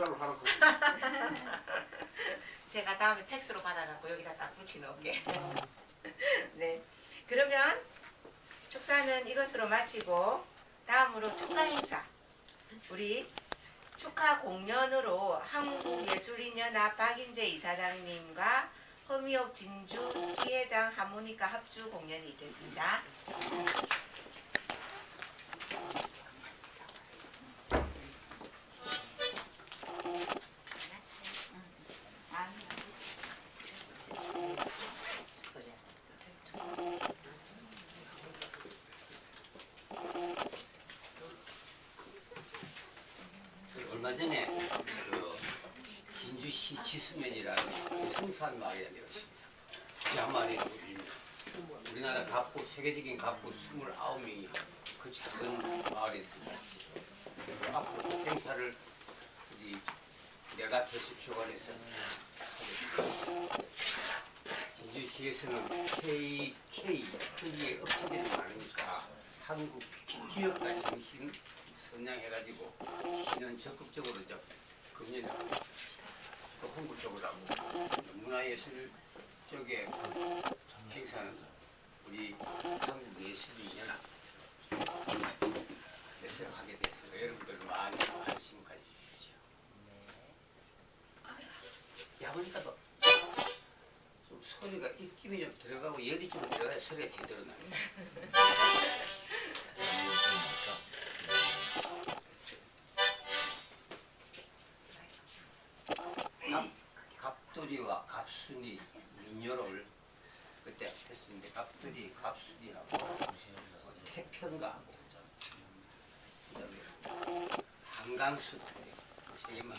합산을 하라고. 제가 다음에 팩스로 받아갖고 여기다 딱 붙여놓을게. 네. 그러면 축사는 이것으로 마치고 다음으로 축하 행사. 우리 축하 공연으로 한국예술인연합 박인재 이사장님과 허미옥 진주 지회장 하모니카 합주 공연이 있겠습니다. 전에 그 진주시 지수면이라는 성산 마을에 내렸습니다. 그 마을에 우리나라 갑부 세계적인 갑부 29명이 그 작은 마을에 있습니다. 그 앞으로 행사를 우리 내가 대수 주관해서. 진주시에서는 K, K, K의 업체들이 많으니까 한국 기업가 정신 선양해가지고 시는 적극적으로 저 금년하고 또 홍보 쪽으로 하고 문화예술 쪽에 행사는 우리 한국예술인연합 에서 하게 돼서 여러분들 많이 관심 가져주시죠. 야 보니까 또좀 소리가 입김이 좀 들어가고 열이 좀 들어가야 소리가 제대로 나요. 갑, 갑돌이와 갑순이 민요를 그때 했었는데 갑돌이 갑순이하고 뭐 태평가하고 그다음에 한강수 세 개만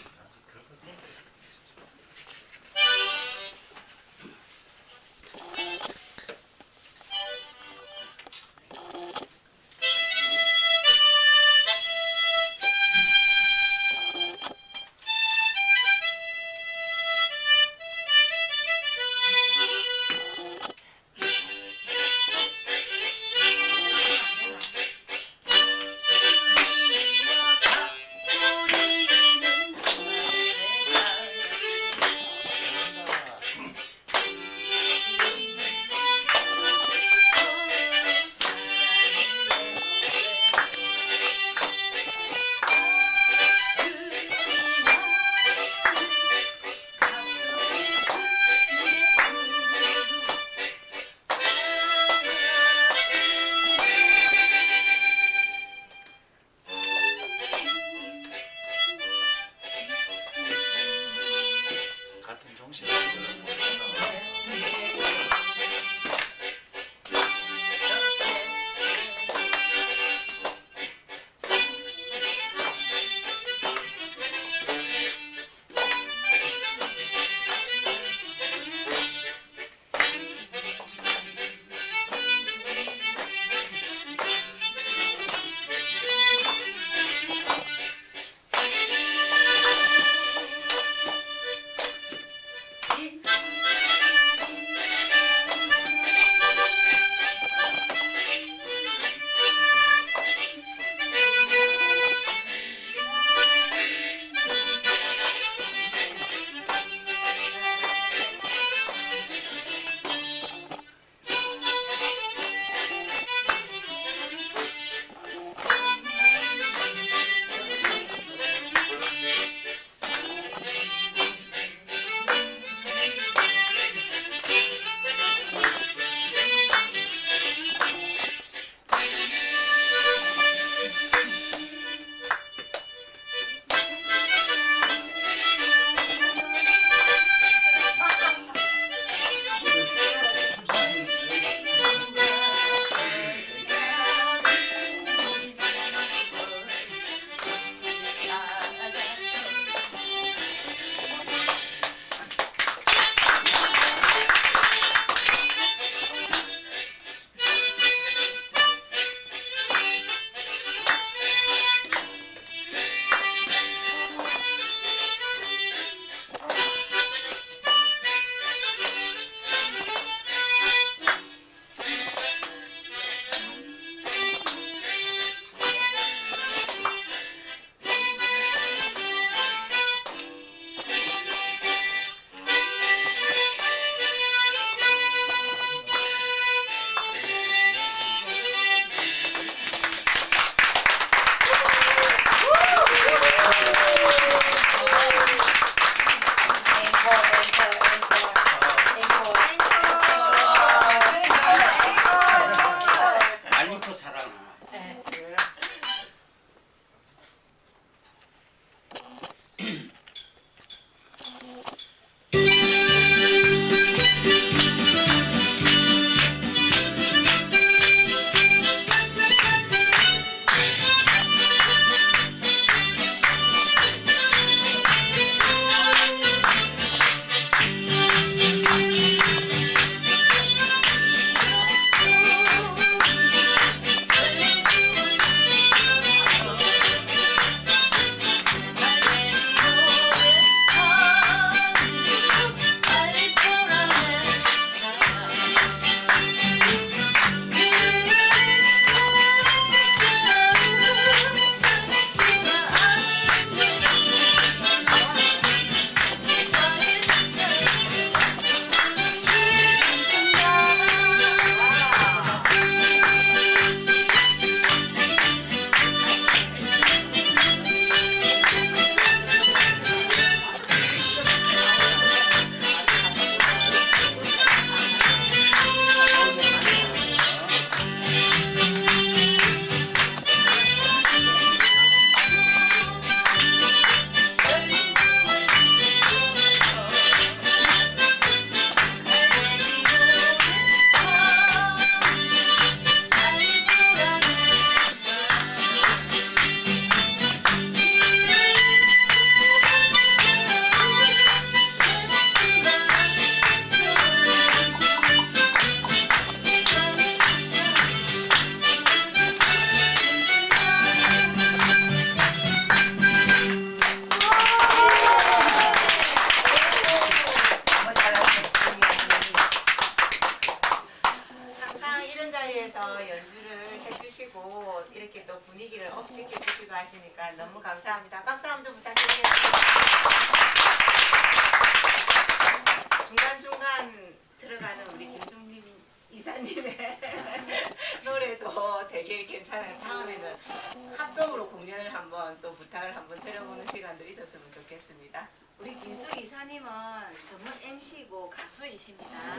가수이십니다.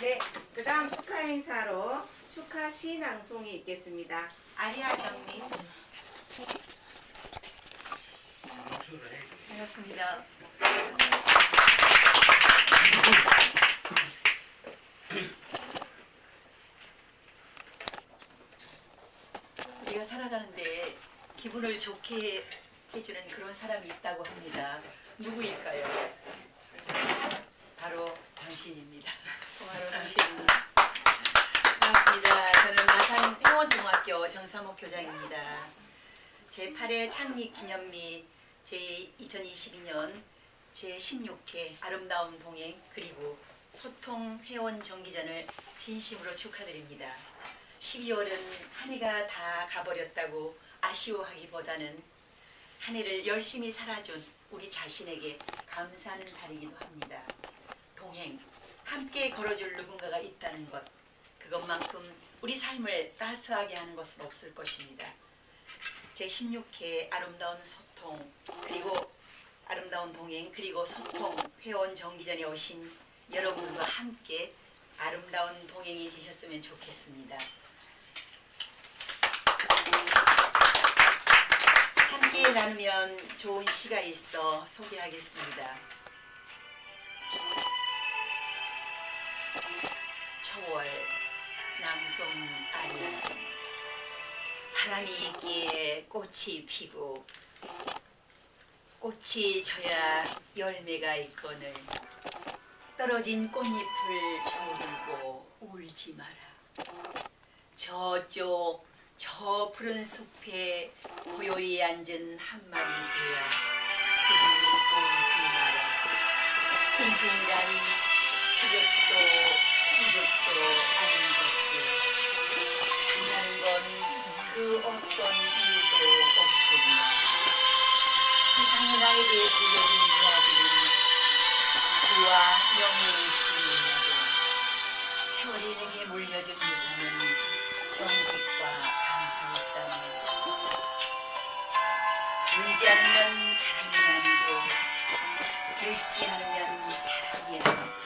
네, 그 다음 축하 행사로 축하 시낭송이 있겠습니다. 아리아 정님. 반갑습니다. 우리가 살아가는데 기분을 좋게 해주는 그런 사람이 있다고 합니다. 누구일까요? 바로 당신입니다. 바로 당신입니다. 반갑습니다. 저는 마산 행원중학교 정삼옥 교장입니다. 제8회 창립 기념미 제2022년 제16회 아름다운 동행 그리고 소통 회원 정기전을 진심으로 축하드립니다. 12월은 한 해가 다 가버렸다고 아쉬워하기보다는 한 해를 열심히 살아준 우리 자신에게 감사하는 달이기도 합니다. 동행, 함께 걸어줄 누군가가 있다는 것, 그것만큼 우리 삶을 따스하게 하는 것은 없을 것입니다. 제16회 아름다운 소통 그리고 아름다운 동행 그리고 소통 회원 정기전에 오신 여러분과 함께 아름다운 동행이 되셨으면 좋겠습니다. 함께 나누면 좋은 시가 있어 소개하겠습니다. 초월 낭송 아리아진 바람이 있기에 꽃이 피고 꽃이 져야 열매가 있거늘. 떨어진 꽃잎을 조르고 울지 마라. 저쪽 저 푸른 숲에 고요히 앉은 한 마리 새야. 그들이 울지 마라. 인생이란 그것도 이것도 아닌 것을 산다는 건 그 어떤 이유도 없으며 세상에 나에게 들려진 이야기는 그와 명예의 지문이고 세월이 내게 물려준 유산은 정직과 감사였다니 울지 않으면 바람이 아니고 읽지 않으면 사랑이 아니고 가지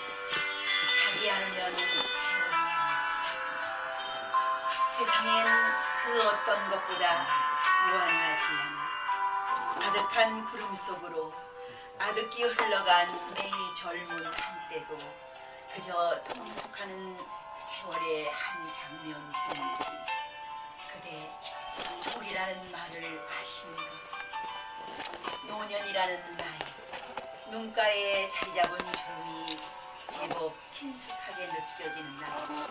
않으면 세월이 아니지 세상엔 그 어떤 것보다 무한하지 않아 아득한 구름 속으로 아득히 흘러간 내 젊은 한때도 그저 통속하는 세월의 한 장면뿐이지 그대 졸이라는 말을 것 노년이라는 나이 눈가에 자리 잡은 주름이 제법 친숙하게 느껴지는 나이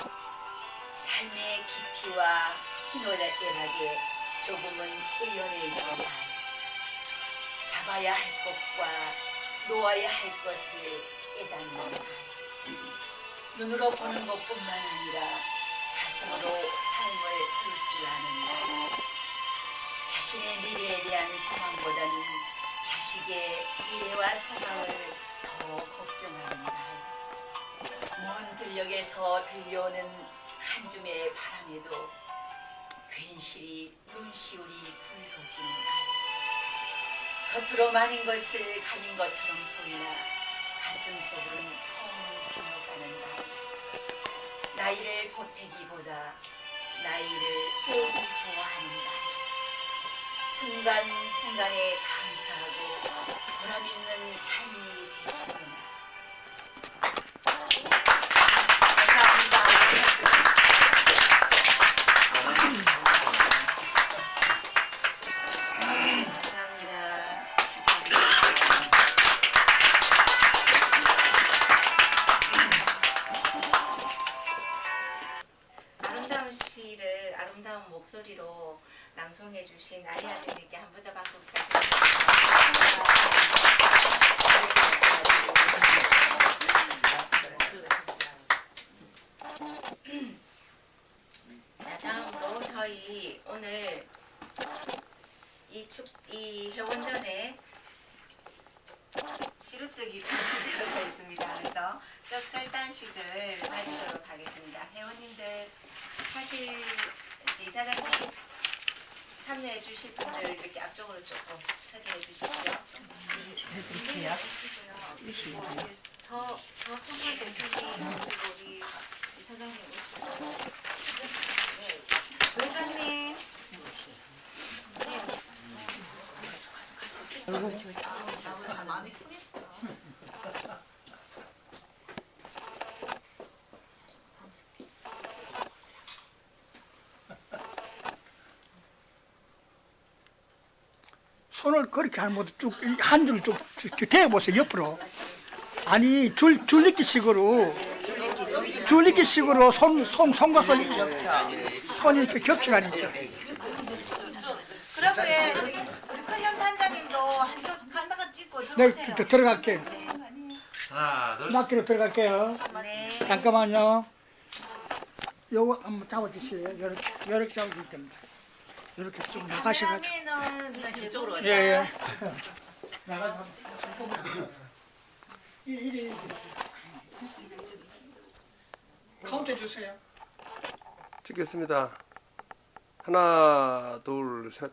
삶의 깊이와 희노애락에 조금은 의연해진 나이 잡아야 할 것과 놓아야 할 것을 깨닫는 나이 눈으로 보는 것뿐만 아니라 가슴으로 삶을 볼줄 아는 나이 자신의 미래에 대한 소망보다는 자식의 미래와 소망을 더 걱정하는 나이 먼 들녘에서 들려오는 한 줌의 바람에도 괜시리 눈시울이 붉어지는 날. 겉으로 많은 것을 가진 것처럼 보이나 가슴 속은 텅 비어가는 날. 나이를 보태기보다 나이를 빼기 좋아하는 날. 순간순간에 감사하고 보람있는 삶이 되시는 그래서 떡 절단식을 가지도록 하겠습니다. 회원님들 이제 이사장님 참여해 주실 분들 이렇게 앞쪽으로 조금 서게 해 주십시오. 해주세요. 서 서성만 대표님 그리고 우리 이사장님 오시고 회장님. 네. 많이 크겠어. 손을 그렇게 하는 것도 쭉한 줄을 쭉 대보세요 옆으로. 아니 줄 줄리기 식으로. 줄리기 식으로 손 손 손과 손 손이 이렇게 겹쳐가니까. 그리고 예, 저기 우리 큰형 단장님도 한쪽 한박을 찍고 네 들어오세요. 들- 들어갈게요 하나, 둘, 낚기로 들어갈게요. 네. 잠깐만요. 요거 한번 잡아주세요. 이렇게 이렇게 잡아줄 겁니다 이렇게 쭉 나가셔가지고 카메라맨은 저쪽으로 제보세요. 예예 나가서 이리 이리 카운트 해주세요 찍겠습니다. 하나, 둘, 셋.